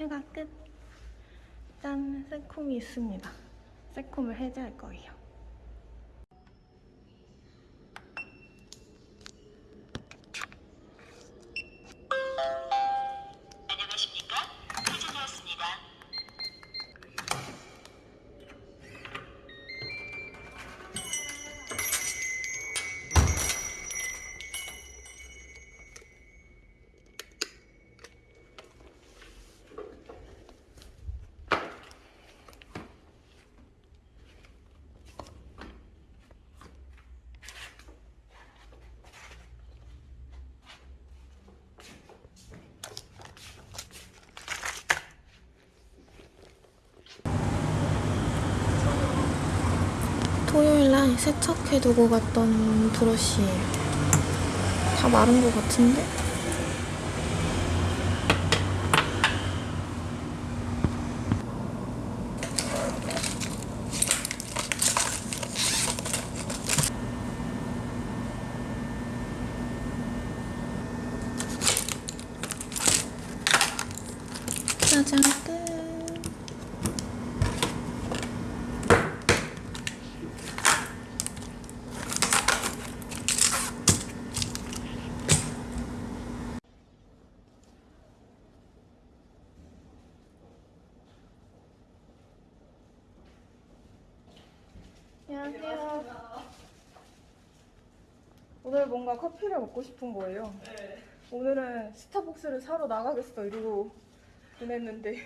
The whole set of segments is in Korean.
휴가 끝. 짠, 새콤이 있습니다. 새콤을 해제할 거예요. 안녕하십니까? 해제되었습니다. 토요일날 세척해두고 갔던 브러쉬예요. 다 마른 것 같은데? 짜잔 끝. 안녕하세요. 뭔가 커피를 먹고 싶은 거예요. 오늘은 스타벅스를 사러 나가겠어 이러고 보냈는데.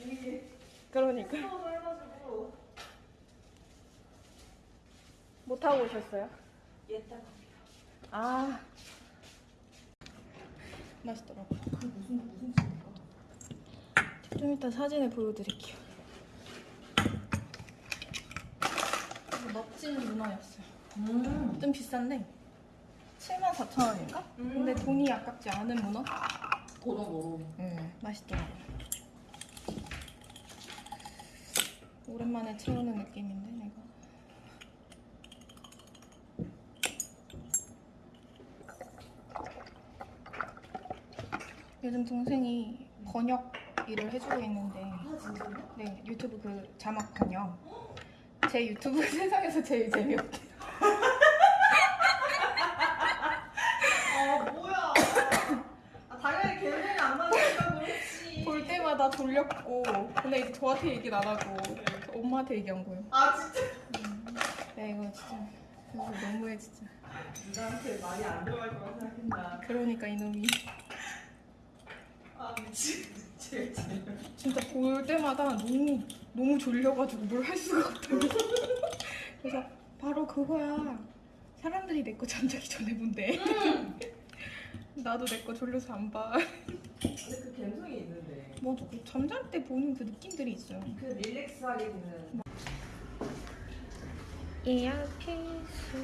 그러니까. 못 하고 오셨어요? 아. 맛있더라고. 무슨 무슨 좀 이따 사진을 보여드릴게요. 멋진 문어였어요. 좀 비싼데 74,000원인가? 근데 돈이 아깝지 않은 문어? 고등어로 응, 맛있더라고요. 오랜만에 채우는 느낌인데 내가. 요즘 동생이 번역 일을 해주고 있는데 네 유튜브 그 자막 번역 제 유튜브 세상에서 제일 재미없게 아 뭐야 아 당연히 개성이 안 맞으니까 그렇지 볼 때마다 졸렸고. 근데 이제 저한테 얘기는 안 하고 엄마한테 얘기한 거예요. 아 진짜? 야 이거 진짜 이거 너무해 진짜. 누나한테 말이 안 들어갈 거라 생각했나? 그러니까 이놈이. 아 미친. 제일 제일 진짜 볼 때마다 너무 너무 졸려가지고 뭘 할 수가 없다고. 그래서 바로 그거야. 사람들이 내 거 잠자기 전에 본대 나도 내 거 졸려서 안 봐. 근데 그 감성이 있는데. 맞아. 그 잠잘 때 보는 그 느낌들이 있어요. 그 릴렉스하게 보는. 이어피스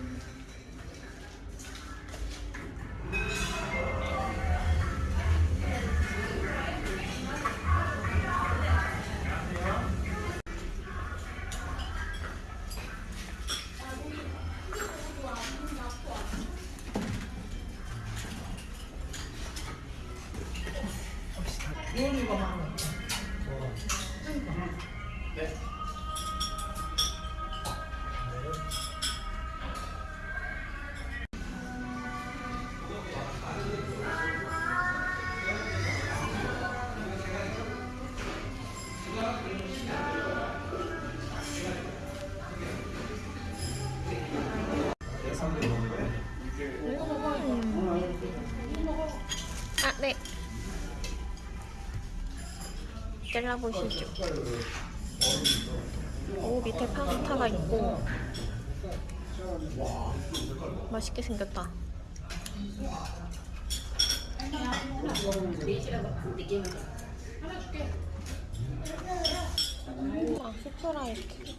잘라보시죠. 오, 밑에 파스타가 있고. 맛있게 생겼다. 아, 스프라이트.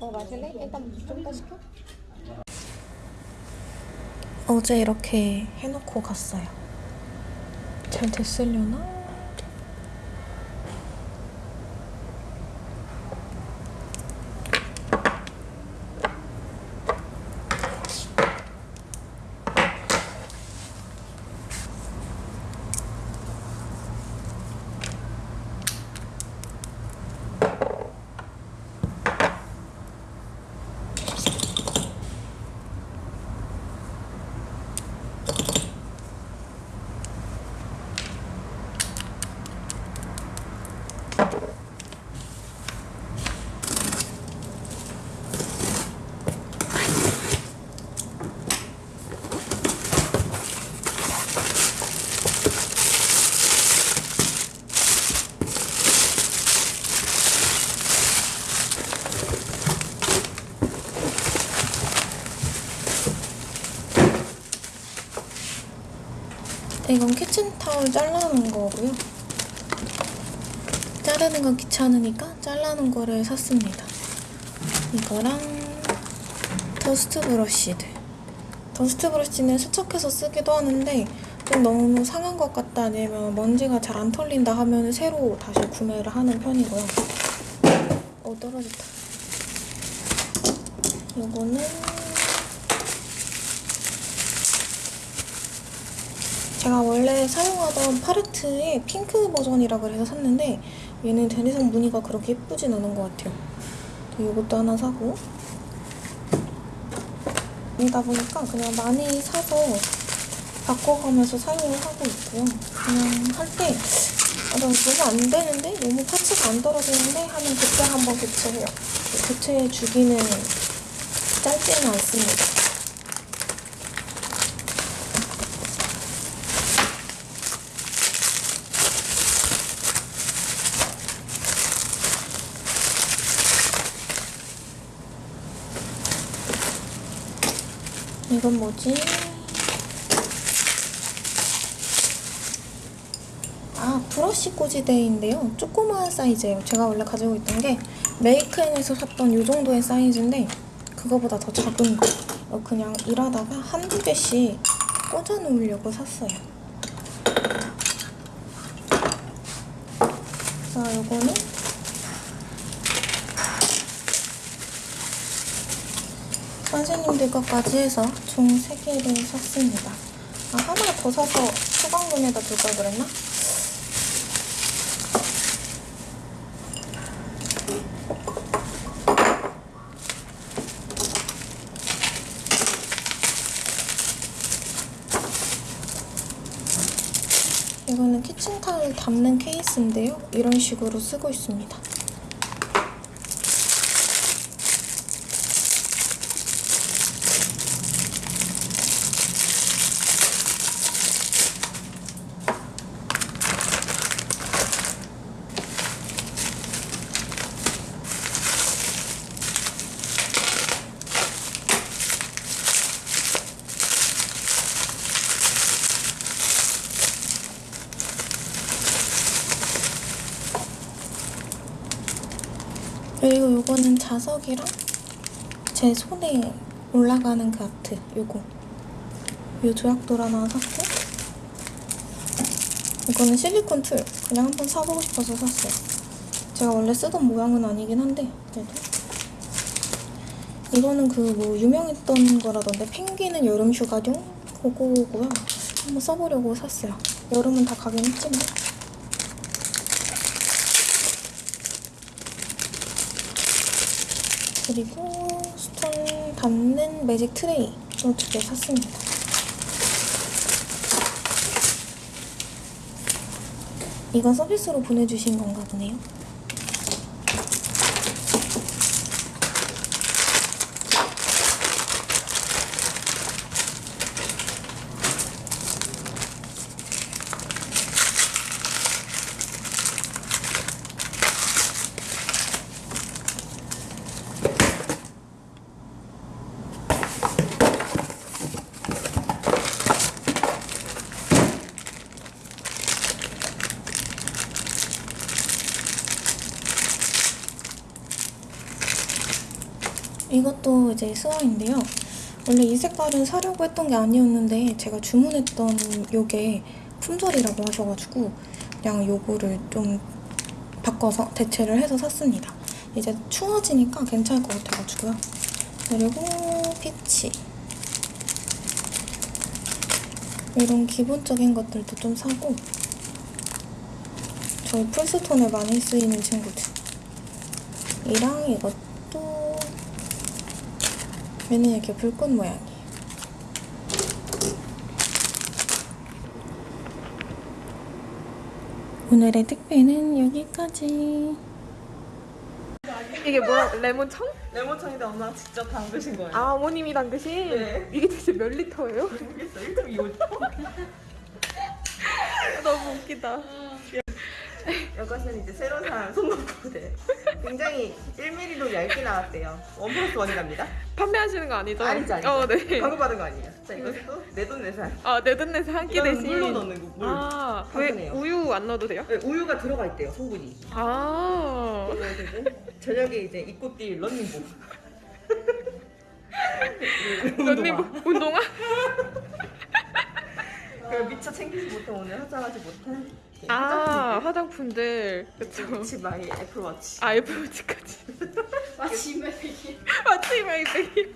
어, 마실래? 일단 좀더 시켜. 어제 이렇게 해놓고 갔어요. 잘 됐으려나? 이건 키친타올 잘라놓은 거고요. 자르는 건 귀찮으니까 잘라놓은 거를 샀습니다. 이거랑 dust brush들. dust brush는 세척해서 쓰기도 하는데 좀 너무 상한 것 같다 아니면 먼지가 잘 안 털린다 하면 새로 다시 구매를 하는 편이고요. 어 떨어졌다. 요거는 제가 원래 사용하던 파레트의 핑크 버전이라 그래서 샀는데 얘는 더 이상 무늬가 그렇게 예쁘진 않은 것 같아요. 이것도 하나 사고 이다 보니까 그냥 많이 사서 바꿔가면서 사용을 하고 있고요. 그냥 할때 아, 나 너무 안 되는데? 너무 파츠가 안 떨어지는데? 하면 그때 한번 교체해요. 교체 주기는 짧지는 않습니다. 이건 뭐지? 아, 브러쉬 꽂이대인데요. 조그마한 사이즈예요. 제가 원래 가지고 있던 게 메이크앤에서 샀던 이 정도의 사이즈인데 그거보다 더 작은 거. 어, 그냥 일하다가 한두 개씩 꽂아 놓으려고 샀어요. 자, 요거는 선생님들 것까지 해서 총 3개를 샀습니다. 아, 하나 더 사서 소방문에다 둘 걸 그랬나? 이거는 키친타올 담는 케이스인데요. 이런 식으로 쓰고 있습니다. 그리고 요거는 자석이랑 제 손에 올라가는 그 아트 요거. 요 조약돌 하나 샀고 이거는 실리콘 툴. 그냥 한번 사보고 싶어서 샀어요. 제가 원래 쓰던 모양은 아니긴 한데 그래도. 이거는 그 뭐 유명했던 거라던데 펭귄은 여름 휴가용? 그거고요. 한번 써보려고 샀어요. 여름은 다 가긴 했지만 그리고 스톤 담는 매직 트레이 또두개 샀습니다. 이건 서비스로 보내주신 건가 보네요. 이것도 이제 스와인데요. 원래 이 색깔은 사려고 했던 게 아니었는데 제가 주문했던 요게 품절이라고 하셔가지고 그냥 요거를 좀 바꿔서 대체를 해서 샀습니다. 이제 추워지니까 괜찮을 것 같아가지고요. 그리고 피치 이런 기본적인 것들도 좀 사고 저희 풀스톤에 많이 쓰이는 친구들 이랑 이것도 얘는 이렇게 불꽃 모양이에요. 오늘의 택배는 여기까지. 이게 뭐야? 레몬청? 레몬청인데 엄마 직접 담그신 거예요. 아 어머님이 담그신? 네. 이게 대체 몇 리터예요? 모르겠어요. 1등 이거 너무 웃기다. 이것은 이제 새로 산 손목보드. 굉장히 1mm로 얇게 나왔대요. 원 플러스 원이랍니다. 판매하시는 거 아니죠? 아니죠, 아니죠. 어, 네. 광고 받은 거 아니에요. 자, 이것도 내돈내산. 아, 내돈내서 한끼 대신. 물로 넣는 거, 물. 아, 왜. 우유 안 넣어도 돼요? 네, 우유가 들어가 있대요, 성분이. 아. 저녁에 이제 입고 뛸 런닝복. 런닝 운동화? 그 미처 챙기지 못한 오늘 화장하지 못한 아, 화장품들. 그쵸. 그치 my 애플워치. 아, 애플워치까지. 마침에 되게 마치 my bag이.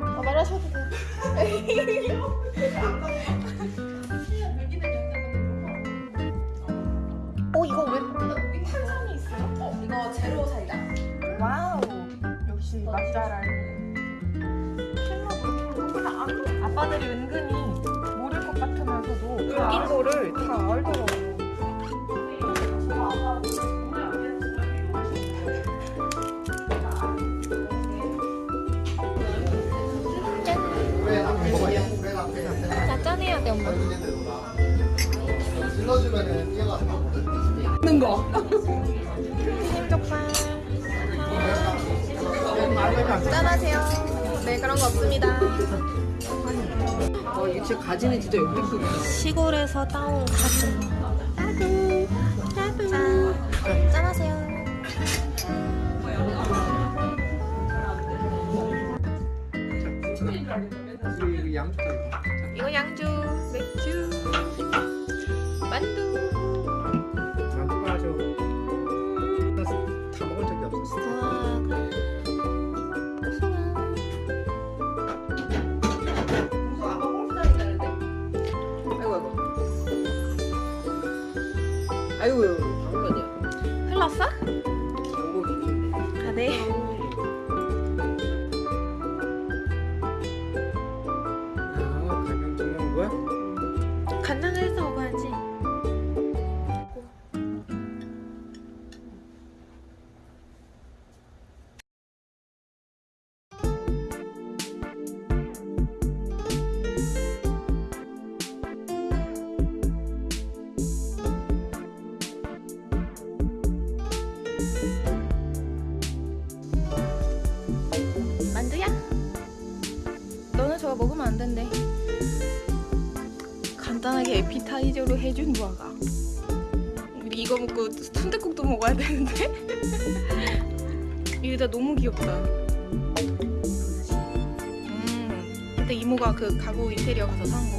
아, 말하셔도 돼. 어 이거 왜 탄산이 있어요? 이거 제로 사이다. 와우 역시 맛잘알 아빠들이 은근히 것 같으면서도 바뀐 거를 다 알더라고. 자 짠해야 돼 엄마. 질러주면은 얘가 짠하세요. 네 그런 거 없습니다 어, 이게 진짜 가지는 진짜 역대급이야. 시골에서 따온 가지. 따구 따구 짠. 짠하세요. 이거 다 이거 양주, 간단하게 에피타이저로 해준 무화과. 우리 이거 먹고 순댓국도 먹어야 되는데. 이거 너무 귀엽다. 음, 그때 이모가 그 가구 인테리어 가서 사온 거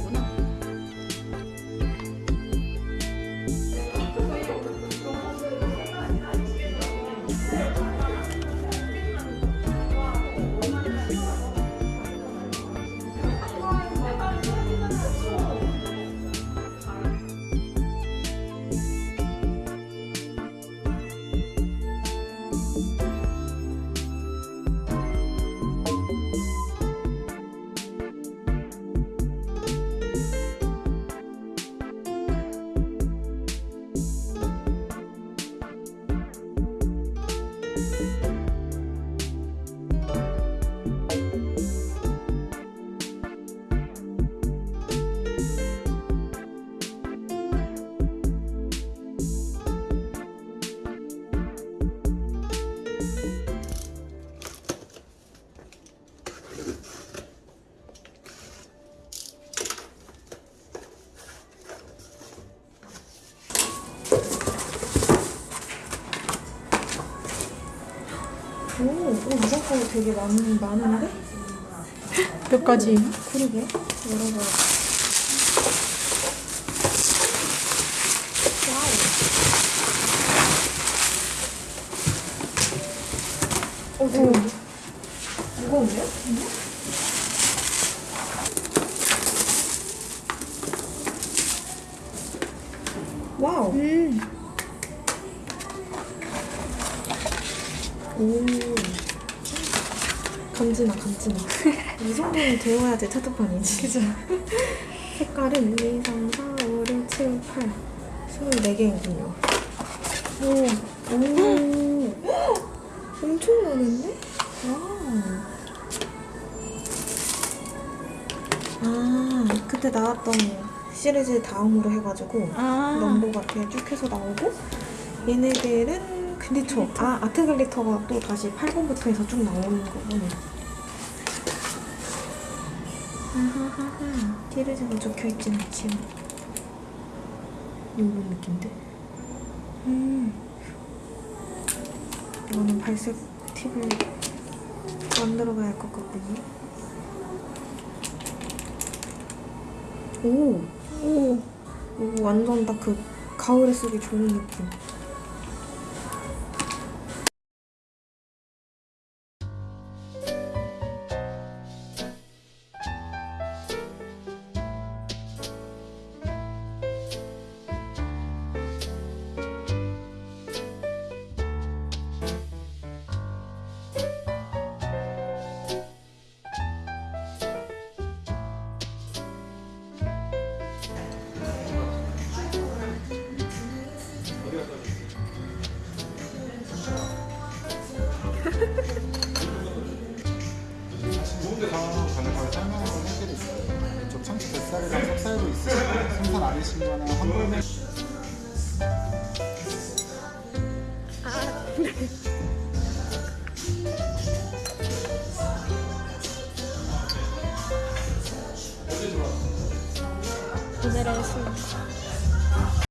되게 많, 많은데? 몇 가지? 그러게 열어봐 와우 어, 되게 무거운데요? 와우 오. 간지나 간지나. 이 정도는 되어야지 테트판이지. 그죠. 색깔은 1, 2, 3, 4, 5, 6, 7, 8 24개이군요. 오, 오 엄청 많은데? wow 아 그때 나왔던 시리즈 다음으로 해가지고 아. 넘버가 쭉 해서 나오고 얘네들은 glitter. 아 art glitter가 또 다시 8번부터 해서 쭉 나오는 거구나 아하하하 시리즈가 적혀있진 않지만 이런 느낌인데 음 이거는 발색 팁을 만들어 봐야 할 것 같군요 오! 오! 이거 완전 딱 그 가을에 쓰기 좋은 느낌. 생선 아니